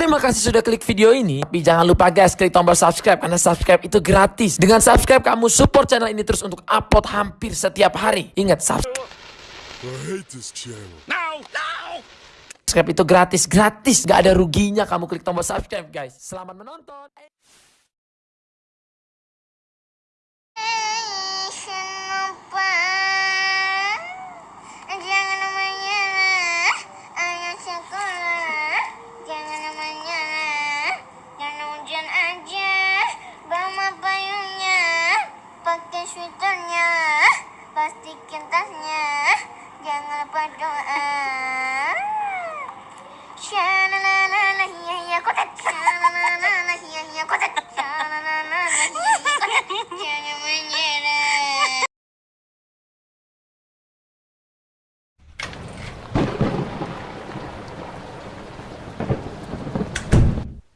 Terima kasih sudah klik video ini. Tapi jangan lupa guys, klik tombol subscribe karena subscribe itu gratis. Dengan subscribe kamu support channel ini terus untuk upload hampir setiap hari. Ingat subscribe I hate this channel. subscribe itu gratis, gratis, gak ada ruginya kamu klik tombol subscribe guys. Selamat menonton. Jangan lupa doa. Shalalala, hiya hiya kotak. Shalalala, hiya hiya kotak. Shalalala, hiya hiya kotak. Jangan menyerah.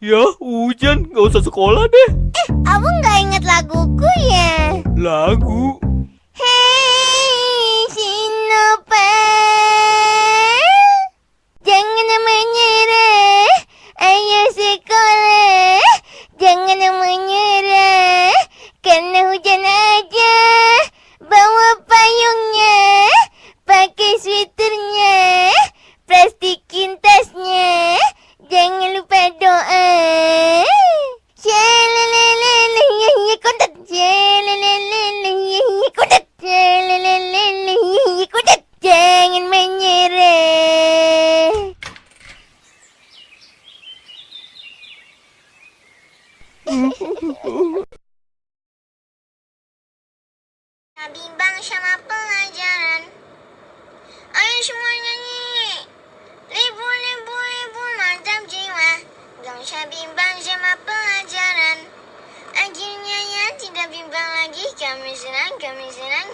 Ya, hujan. Gak usah sekolah deh. Abang nggak inget laguku ya? Lagu. Bimbang sama pelajaran. Ayo semua nyanyi. Libu, libu, libu, mantap jiwa. Usah bimbang sama pelajaran. Akhirnya ya tidak bimbang lagi. Kami senang, kami senang,